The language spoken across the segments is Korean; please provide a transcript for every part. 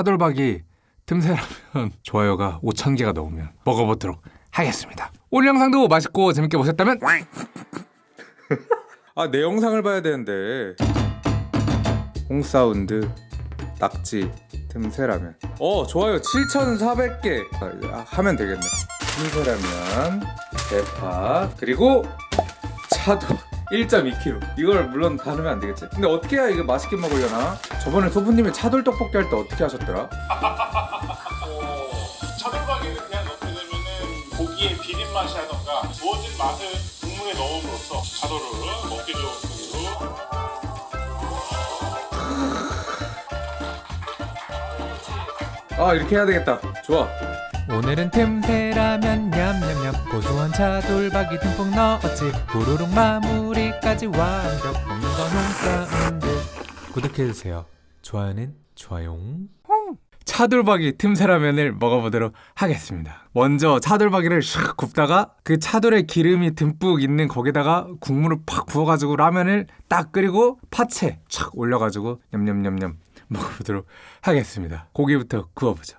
차돌박이 틈새라면 좋아요가 5천 개가 넘으면 먹어보도록 하겠습니다. 오늘 영상도 맛있고 재밌게 보셨다면 아 내 영상을 봐야 되는데. 홍사운드 낙지 틈새라면. 어 좋아요. 7,400개. 아, 하면 되겠네. 틈새라면 대파 그리고 차돌 1.2kg 이걸 물론 다 넣으면 안 되겠지. 근데 어떻게 해야 이거 맛있게 먹으려나? 저번에 소부님이 차돌 떡볶이 할 때 어떻게 하셨더라? 어, 차돌박이를 그냥 넣게 되면은 고기의 비린 맛이 하던가 부어진 맛을 국물에 넣음으로써 차돌을 먹기 좋은 국으로 아 이렇게 해야 되겠다. 좋아 오늘은 틈새라면 냠냠냠. 고소한 차돌박이 듬뿍 넣었지. 부르륵 마무리까지 완벽. 먹는 건 홍사운드. 구독해주세요. 좋아요는 좋아요 차돌박이 틈새라면을 먹어보도록 하겠습니다. 먼저 차돌박이를 샥 굽다가 그 차돌에 기름이 듬뿍 있는 거기다가 국물을 팍 부어가지고 라면을 딱 끓이고 파채 촥 올려가지고 냠냠냠냠 먹어보도록 하겠습니다. 고기부터 구워보죠.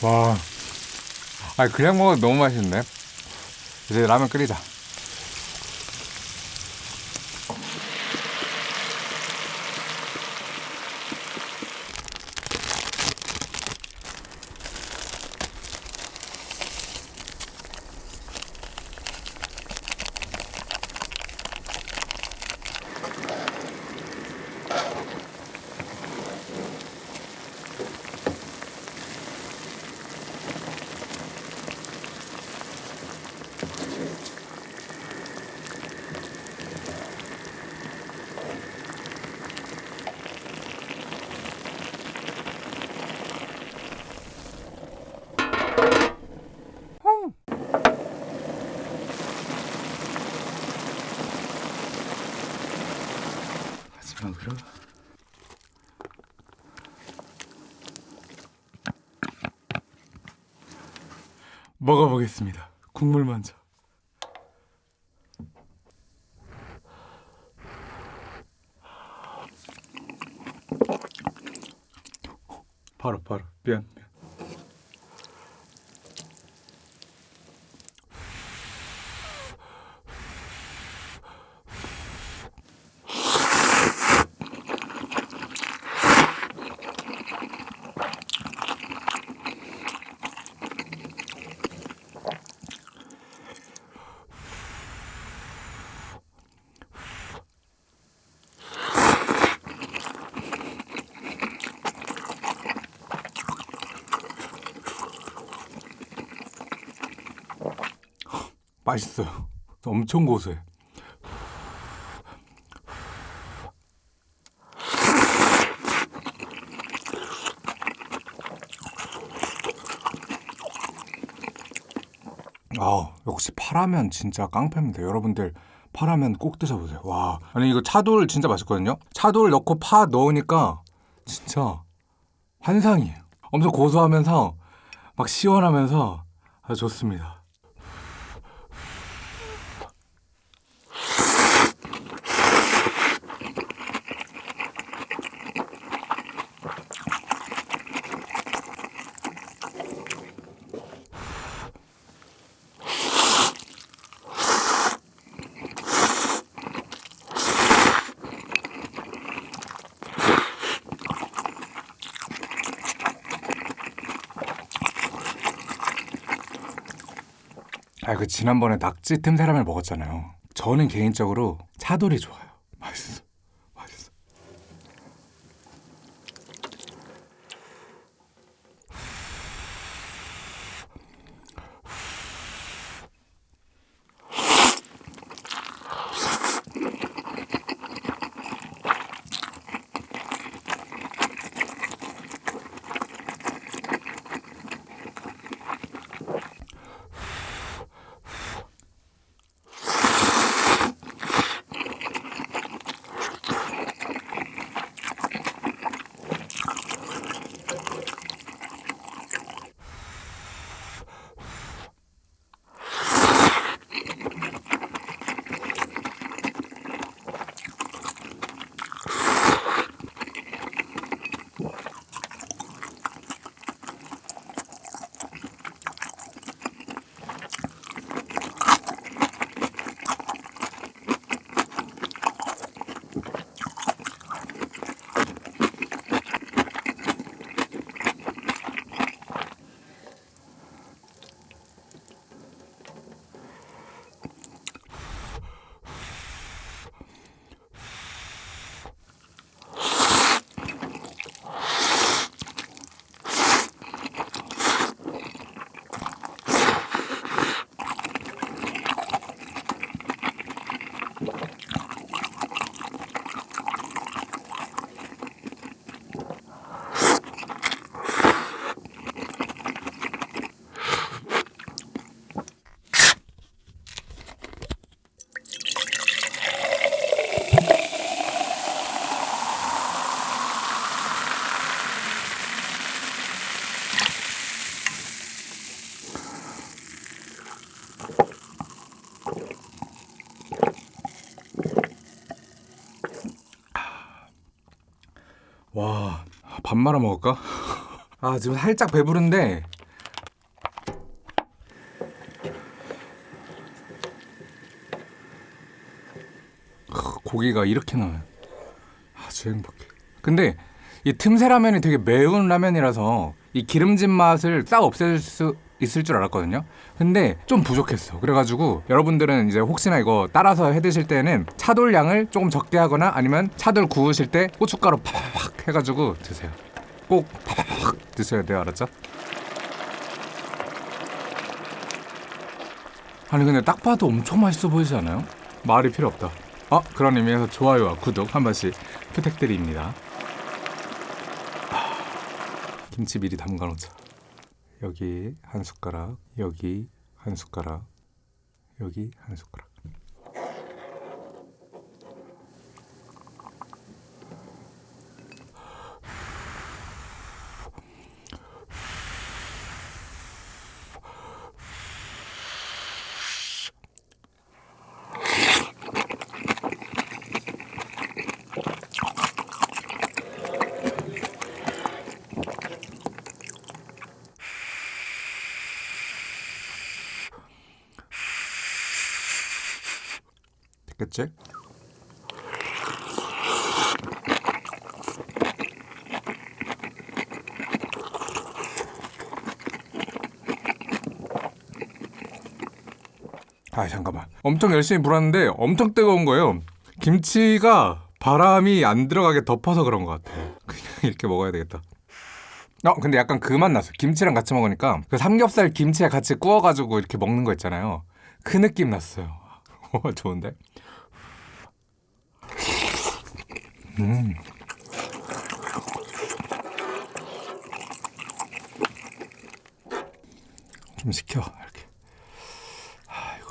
와, 아 그냥 먹어도 너무 맛있네. 이제 라면 끓이자. 마지막으로 먹어보겠습니다. 국물 먼저. 바로 바로 미안 맛있어요. 엄청 고소해. 아 역시 파라면 진짜 깡패입니다. 여러분들 파라면 꼭 드셔보세요. 와 아니 이거 차돌 진짜 맛있거든요. 차돌 넣고 파 넣으니까 진짜 환상이에요. 엄청 고소하면서 막 시원하면서 아주 좋습니다. 아, 그 지난번에 낙지 틈새라면 먹었잖아요. 저는 개인적으로 차돌이 좋아요. 맛있어. 밥 말아 먹을까? 아 지금 살짝 배부른데 크, 고기가 이렇게 나와요. 아주 행복해. 근데 이 틈새 라면이 되게 매운 라면이라서 이 기름진 맛을 싹 없앨 수 있을 줄 알았거든요. 근데 좀 부족했어. 그래가지고 여러분들은 이제 혹시나 이거 따라서 해 드실 때는 차돌 양을 조금 적게 하거나 아니면 차돌 구우실 때 고춧가루 팍팍 해가지고 드세요. 꼭 팍팍 드셔야 돼요. 알았죠? 아니 근데 딱 봐도 엄청 맛있어 보이지 않아요? 말이 필요 없다. 아 그런 의미에서 좋아요와 구독 한 번씩 부탁드립니다. 아, 김치 미리 담가 놓자. 여기 한 숟가락, 여기 한 숟가락, 여기 한 숟가락. 됐겠지? 아 잠깐만. 엄청 열심히 불었는데 엄청 뜨거운 거예요. 김치가 바람이 안 들어가게 덮어서 그런 것 같아. 그냥 이렇게 먹어야 되겠다. 어 근데 약간 그 맛 났어. 김치랑 같이 먹으니까 그 삼겹살 김치에 같이 구워가지고 이렇게 먹는 거 있잖아요. 그 느낌 났어요. 어, 좋은데 음. 좀 식혀 이렇게. 아이고.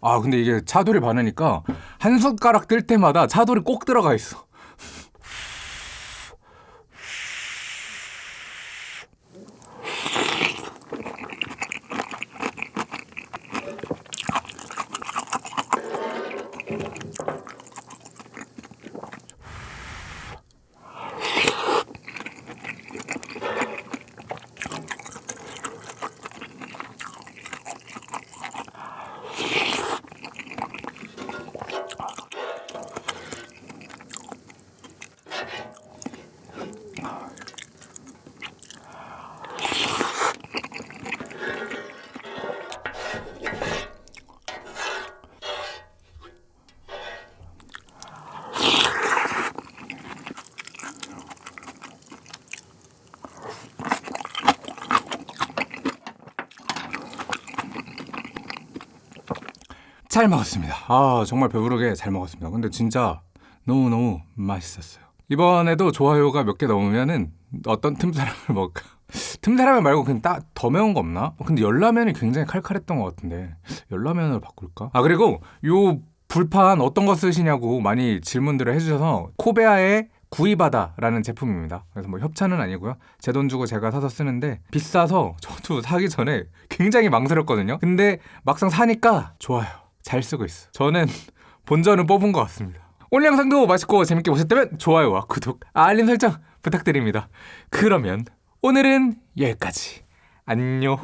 아 근데 이게 차돌이 많으니까 한 숟가락 뜰 때마다 차돌이 꼭 들어가 있어. 잘 먹었습니다. 아 정말 배부르게 잘 먹었습니다. 근데 진짜 너무 너무 맛있었어요. 이번에도 좋아요가 몇 개 넘으면은 어떤 틈사람을 먹을까? 틈사라면 말고 그냥 따, 더 매운 거 없나? 근데 열라면이 굉장히 칼칼했던 것 같은데 열라면으로 바꿀까? 아 그리고 요 불판 어떤 거 쓰시냐고 많이 질문들을 해주셔서 코베아의 구이바다라는 제품입니다. 그래서 뭐 협찬은 아니고요. 제 돈 주고 제가 사서 쓰는데 비싸서 저도 사기 전에 굉장히 망설였거든요. 근데 막상 사니까 좋아요. 잘 쓰고 있어. 저는 본전은 뽑은 것 같습니다. 오늘 영상도 맛있고 재밌게 보셨다면 좋아요와 구독, 알림 설정 부탁드립니다. 그러면 오늘은 여기까지. 안녕.